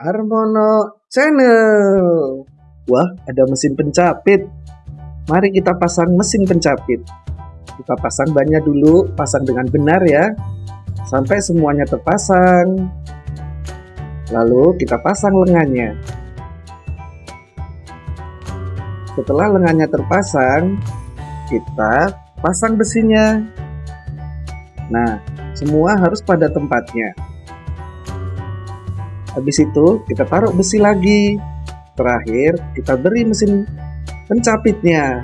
Armono Channel. Wah, ada mesin pencapit. Mari kita pasang mesin pencapit. Kita pasang bannya dulu, pasang dengan benar ya. Sampai semuanya terpasang. Lalu kita pasang lengannya. Setelah lengannya terpasang, kita pasang besinya. Nah, semua harus pada tempatnya. Habis itu kita taruh besi lagi. Terakhir kita beri mesin pencapitnya.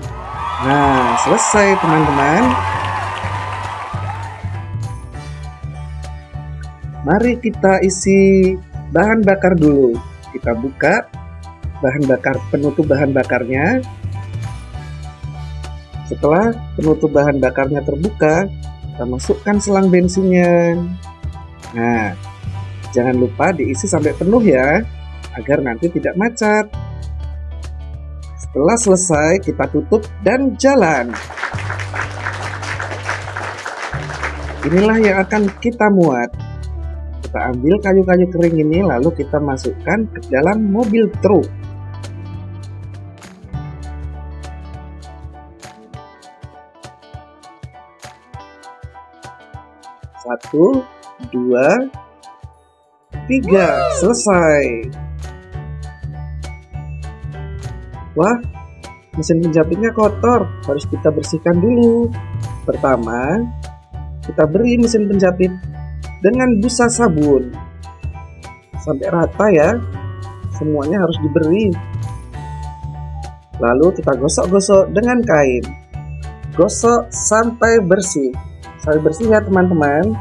Nah, selesai teman-teman. Mari kita isi bahan bakar dulu. Kita buka bahan bakar penutup bahan bakarnya. Setelah penutup bahan bakarnya terbuka, kita masukkan selang bensinnya. Nah, Jangan lupa diisi sampai penuh ya, agar nanti tidak macet. Setelah selesai, kita tutup dan jalan. Inilah yang akan kita muat. Kita ambil kayu-kayu kering ini, lalu kita masukkan ke dalam mobil truk. Satu, dua, Tiga, selesai. Wah, mesin penjapitnya kotor, harus kita bersihkan dulu. Pertama, kita beri mesin penjapit dengan busa sabun. Sampai rata ya, semuanya harus diberi. Lalu kita gosok-gosok dengan kain. Gosok sampai bersih. Sampai bersih ya teman-teman.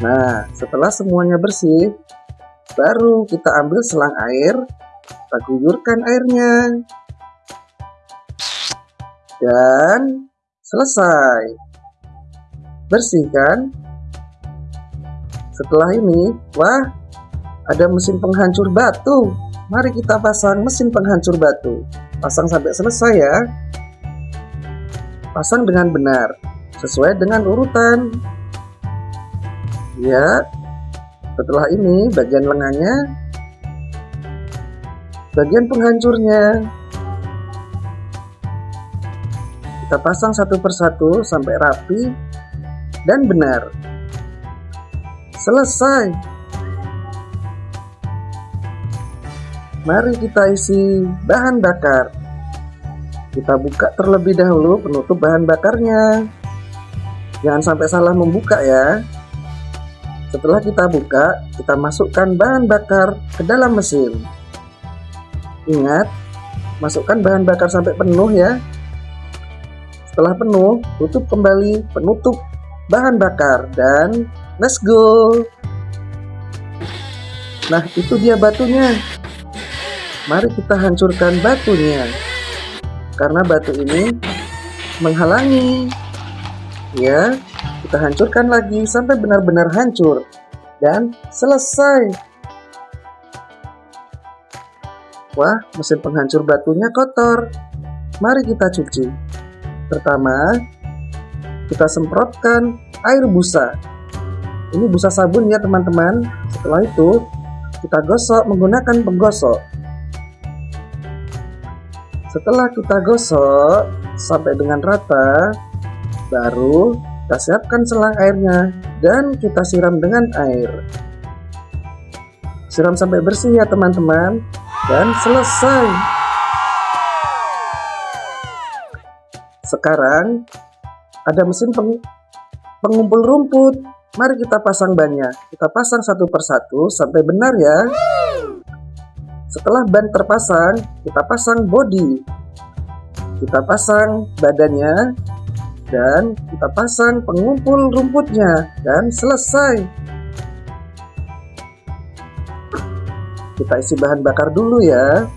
Nah, setelah semuanya bersih, baru kita ambil selang air, kita guyurkan airnya. Dan selesai. Bersih kan? Setelah ini, wah, ada mesin penghancur batu. Mari kita pasang mesin penghancur batu. Pasang sampai selesai ya. Pasang dengan benar, sesuai dengan urutan ya. Setelah ini bagian lengannya bagian penghancurnya. Kita pasang satu persatu sampai rapi dan benar. Selesai. Mari kita isi bahan bakar. Kita buka terlebih dahulu penutup bahan bakarnya. Jangan sampai salah membuka ya setelah kita buka, kita masukkan bahan bakar ke dalam mesin. Ingat, masukkan bahan bakar sampai penuh ya. Setelah penuh, tutup kembali penutup bahan bakar dan let's go. Nah, itu dia batunya. Mari kita hancurkan batunya. Karena batu ini menghalangi. Ya, kita hancurkan lagi sampai benar-benar hancur dan selesai. Wah, mesin penghancur batunya kotor. Mari kita cuci. Pertama, kita semprotkan air busa. Ini busa sabun ya teman-teman. Setelah itu, kita gosok menggunakan penggosok. Setelah kita gosok sampai dengan rata, baru kita siapkan selang airnya dan kita siram dengan air. Siram sampai bersih ya teman-teman dan selesai. Sekarang ada mesin peng pengumpul rumput. Mari kita pasang bannya. Kita pasang satu persatu sampai benar ya. Setelah ban terpasang, kita pasang bodi. Kita pasang badannya dan kita pasang pengumpul rumputnya dan selesai. Kita isi bahan bakar dulu ya.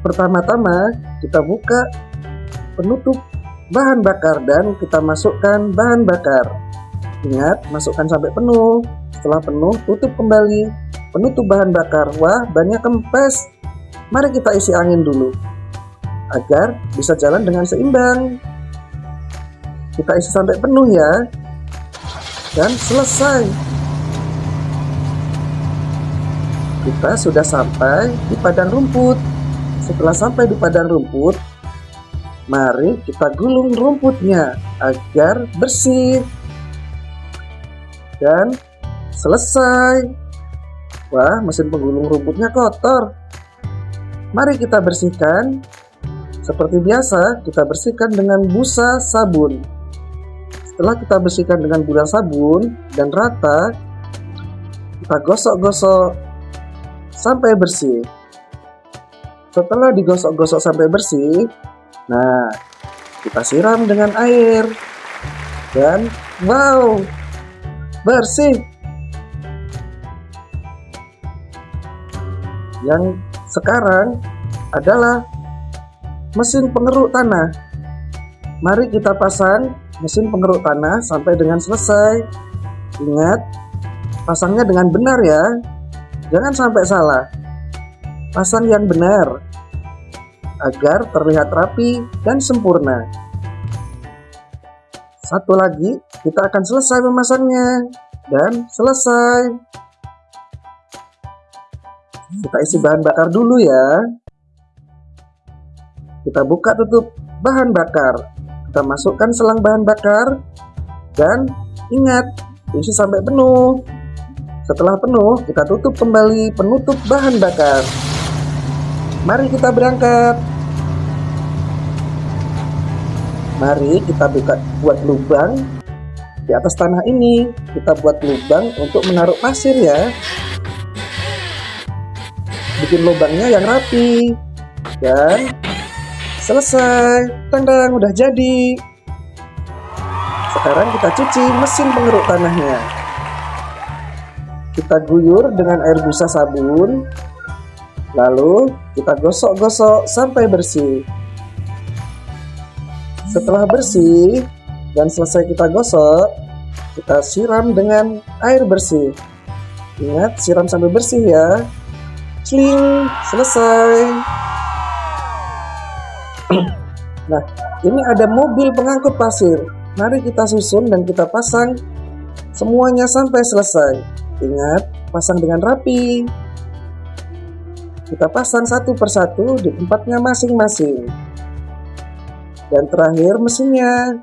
Pertama-tama kita buka penutup bahan bakar dan kita masukkan bahan bakar. Ingat masukkan sampai penuh. Setelah penuh tutup kembali. Penutup bahan bakar. Wah banyak kempes. Mari kita isi angin dulu agar bisa jalan dengan seimbang. Kita isi sampai penuh ya. Dan selesai. kita sudah sampai di padang rumput. Setelah sampai di padang rumput, mari kita gulung rumputnya agar bersih. Dan selesai. Wah, mesin penggulung rumputnya kotor. Mari kita bersihkan. Seperti biasa, kita bersihkan dengan busa sabun. Setelah kita bersihkan dengan busa sabun dan rata, kita gosok-gosok sampai bersih. Setelah digosok-gosok sampai bersih, nah kita siram dengan air dan wow, bersih. Yang sekarang adalah mesin pengeruk tanah. Mari kita pasang mesin pengeruk tanah sampai dengan selesai. Ingat, pasangnya dengan benar ya. Jangan sampai salah. Pasang yang benar agar terlihat rapi dan sempurna. Satu lagi, kita akan selesai memasangnya dan selesai. Kita isi bahan bakar dulu ya. Kita buka tutup bahan bakar. Kita masukkan selang bahan bakar dan ingat isi sampai penuh. Setelah penuh, kita tutup kembali penutup bahan bakar. Mari kita berangkat. Mari kita buka buat lubang di atas tanah ini. Kita buat lubang untuk menaruh pasir ya bikin lubangnya yang rapi dan selesai. Tandang udah jadi. Sekarang kita cuci mesin pengeruk tanahnya. Kita guyur dengan air busa sabun. Lalu kita gosok-gosok sampai bersih. Setelah bersih dan selesai kita gosok kita siram dengan air bersih. Ingat siram sampai bersih ya. Sling, selesai. nah, ini ada mobil pengangkut pasir. Mari kita susun dan kita pasang semuanya sampai selesai. Ingat, pasang dengan rapi. Kita pasang satu persatu di tempatnya masing-masing. Dan terakhir mesinnya.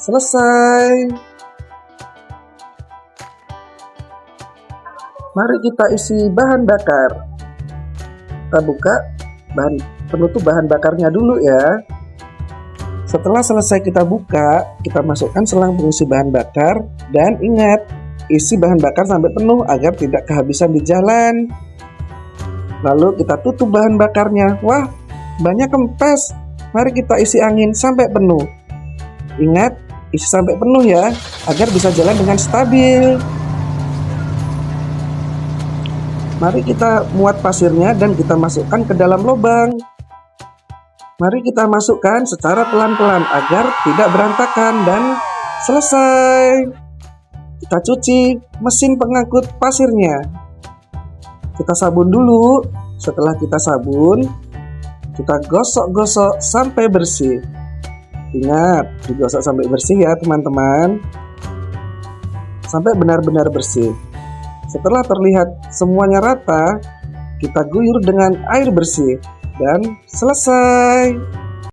Selesai. Mari kita isi bahan bakar kita buka bahan penutup bahan bakarnya dulu ya. Setelah selesai kita buka kita masukkan selang pengisi bahan bakar. Dan ingat isi bahan bakar sampai penuh agar tidak kehabisan di jalan. Lalu kita tutup bahan bakarnya. Wah banyak kempes mari kita isi angin sampai penuh. Ingat isi sampai penuh ya agar bisa jalan dengan stabil. Mari kita muat pasirnya dan kita masukkan ke dalam lubang. Mari kita masukkan secara pelan-pelan agar tidak berantakan dan selesai. Kita cuci mesin pengangkut pasirnya. Kita sabun dulu. Setelah kita sabun, kita gosok-gosok sampai bersih. Ingat, digosok sampai bersih ya teman-teman. Sampai benar-benar bersih. Setelah terlihat semuanya rata, kita guyur dengan air bersih dan selesai.